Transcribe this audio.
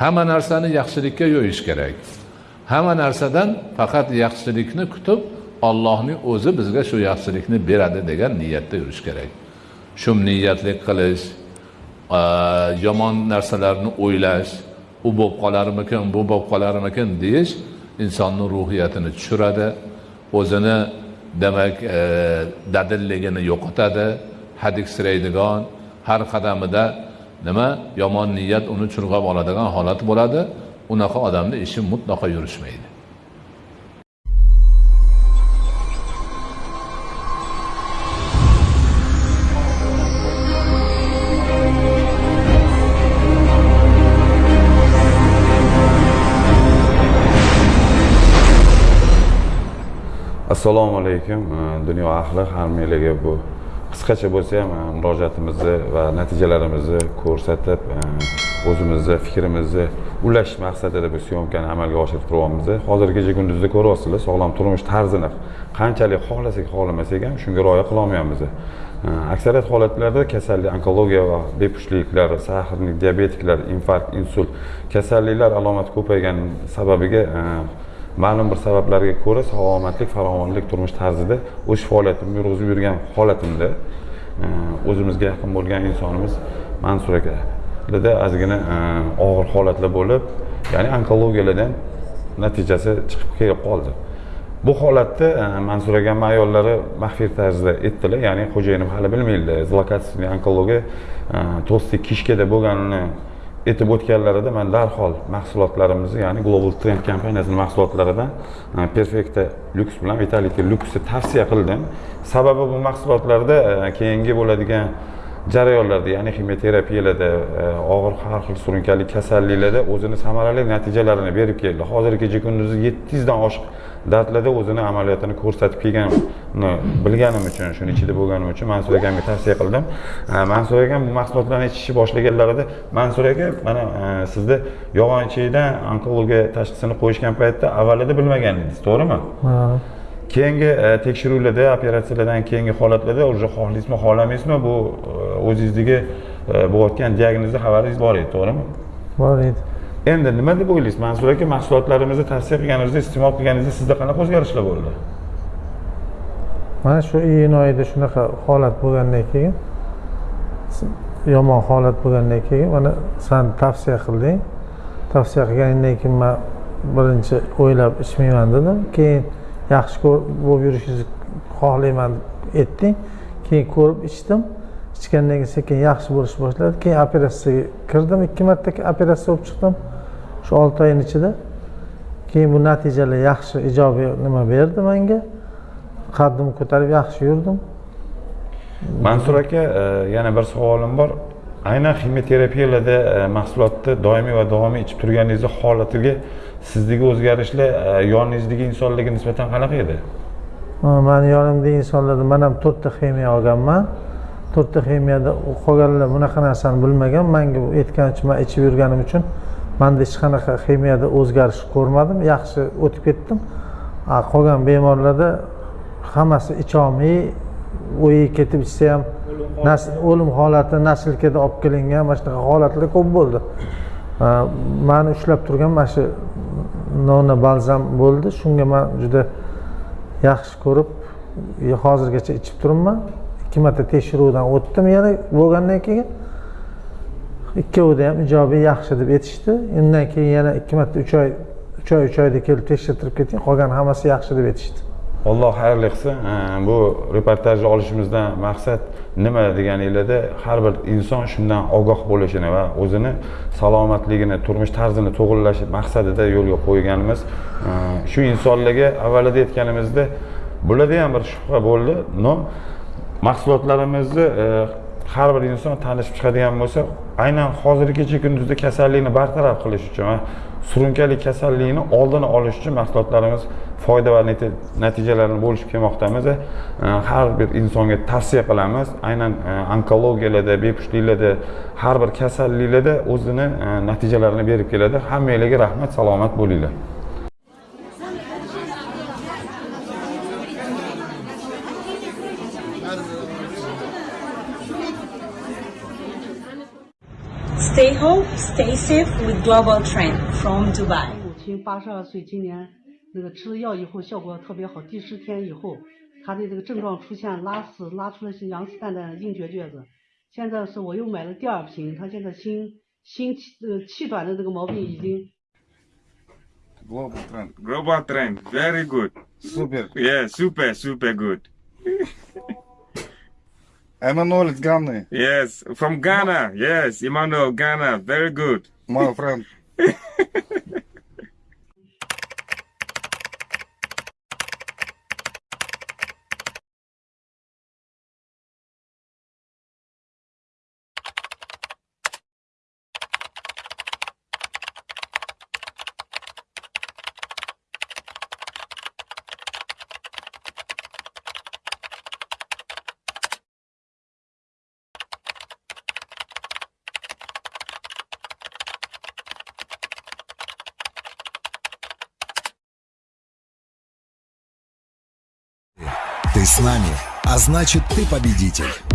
hamma narsani yaxshilikka yo'yish kerak. Hamma narsadan faqat yaxshilikni kutib ollohning o'zi bizga shu yaxshilikni beradi degan niyatda yurish kerak. Shu niyatlik qilish yomon narsalarni o'ylash u bo'lib qolarmikin bu bo'lib qolarmikin deyish insonni ruhiyatini tushiradi o'zini demak e, dadilligini yo'qotadi. Hadiksiraydigan har qadamida nima? Yomon niyat uni churg'ab oladigan holat bo'ladi. Unaqa odamni ishi mutlaqo yurishmaydi. Assalomu alaykum dunyo ahli hammanglarga bu qisqacha bo'lsa ham e, murojaatimizni va natijalarimizni ko'rsatib e, o'zimizni fikrimizni ulash maqsadida bu syomkani amalga oshirib turyapmiz. Hozir kecha kunduzda ko'ryapsizlar sog'lom turmush tarzini qanchalik xohlasak xohlamasak ham shunga rioya qilolmayapmiz. E, aksariyat holatlarda kasallik onkologiya va bepushtliklar sahrlik diabetiklar infarkt insult kasalliklar alomati ko'paygani sababiga ma'lum bir sabablarga ko'ra salomatlik farovonlik turmush tarzida o'sha faoliyatimni yurg'izib yurgan holatimda e, o'zimizga yaqin bo'lgan insonimiz mansur akalarda ozgina e, og'ir holatlar bo'lib ya'ni onkologiyalardan natijasi chiqib kelib qoldi. Bu holatda e, mansur akam ayollari maxfiy tarzda aytdilar ya'ni xo'jayinim hali bilmaydilar zlokatивный onkologiya to'sti kishkada bo'lganini aytib o'tganlarida man darhol mahsulotlarimizni ya'ni global trend kompaniyasini mahsulotlaridan perfekta perfecta bilan vitality lyuksni tavsiya qildim. Sababi bu mahsulotlarda e, keyingi bo'ladigan jarayonlarda ya'ni ximioterapiyalarda e, og'ir har xil surunkali kasalliklarda o'zini samarali natijalarini berib keldi. Hozirgi kecha kunduzi yetti yuzdan oshiq dardlarda o'zini amaliyotini ko'rsatib kelganini bilganim uchun shuni ichida bo'lganim uchun mansur akamga tavsiya qildim. E, mansur akam bu mahsulotlarni ichishni boshlaganlarida mansur aka mana e, sizni yog'onchidan onkologiya tashxisini qo'yishgan paytda avvalida bilmagan edingiz to'g'rimi? Ha. Keyingi e, tekshiruvlarda operatsiyalardan keyingi holatlarda уже xohlaysizmi xohlamaysizmi bu e, o'zingizdagi bo'layotgan diagnozni xabaringiz bor edi to'g'rimi? Bor edi. Endi nima deb o'ylaysiz? Mansur aka mahsulotlarimizni tavsiya qilganingizda iste'mol qilganingizda sizda qanaqa o'zgarishlar bo'ldi? Mana shu iyun oyida shunaqa holat bo'lgandan keyin yomon holat bo'lgandan keyin mana san tavsiya qilding. Tavsiya qilganingdan keyin man birinchi o'ylab ichmayman dedim. Keyin yaxshi bo'lib yurishingizni xohlayman deb aytding keyin ko'rib ichdim. Ichgandan keyin sekin yaxshi bo'lishni boshladi. Keyin operatsiyaga kirdim. Ikki marta operatsiya bo'lib chiqdim. Shu olti oyni ichida. Keyin bu natijalar yaxshi ijobiy nima berdi menga qaddimni ko'tarib yaxshi yurdim. Mansur aka e, yana bir savolim bor. Aynan ximioterapiyalarda e, mahsulotni doimiy va davomiy ichib turganingizni holatiga sizdagi o'zgarishlar e, yoningizdagi insonlarga nisbatan qanaqa edi? Mani yonimdagi insonlarda man ham to'rtta ximiya olganman. To'rtta ximiyada qolganlar bunaqa narsani bilmagan. Manga aytganicha man ichib yurganim uchun manda hech qanaqa ximiyada o'zgarish ko'rmadim. Yaxshi o'tib ketdim. Qolgan bemorlarda hammasi icholmay o'yi ketib ichsa ham o'lim holati. Naslkada olib kelingan mana shunaqa holatlar ko'p bo'ldi. Mani ushlab turgan mana shu nona balzam bo'ldi. Shunga man juda yaxshi ko'rib e, hozirgacha ichib turibman. Ikki marta tekshiruvdan o'tdim yana bo'lgandan keyin. Ikkovida ham ijobiy yaxshi deb aytishdi. Undan keyin yana ikki marta uch oy uch oy uch oyda kelib tekshirtirib keting qolgan hammasi yaxshi deb aytishdi. Alloh xayrli qilsin e, bu reportajni olishimizdan maqsad nima deganinglarda har bir inson shundan ogoh bo'lishini va o'zini salomatligini turmush tarzini to'g'irlash maqsadida yo'lga qo'yganimiz e, shu insonlarga avvalida aytganimizda bularda ham bir shubha bo'ldi. Но mahsulotlarimizni e, har bir inson tanishib chiqadigan bo'lsa aynan hozirgi kecha kunduzda kasallikni bartaraf qilish uchun va surunkali kasallikni oldini olish uchun mahsulotlarimiz foyda va natijalarini bo'lishib kelmoqdamiz. Har bir insonga tavsiya qilamiz. Aynan e, onkologiyalarda bepushtliklarda har bir kasalliklarda o'zini e, natijalarini berib keladi. Hammanglarga rahmat salomat bo'linglar. Stay home, stay safe with Global Trend from Dubai. 母亲八十二岁，今年那个吃了药以后效果特别好，第十天以后，她的这个症状出现拉屎，拉出了是羊屎蛋蛋硬结撅子。现在是我又买了第二瓶，她现在心心气呃气短的这个毛病已经 Global trend. Global trend, very good. Super. Yeah, super, super good. Emmanuel is Ghana, Yes, from Ghana. Yes, Emmanuel, Ghana, very good. my friend. Ты с нами, а значит ты победитель.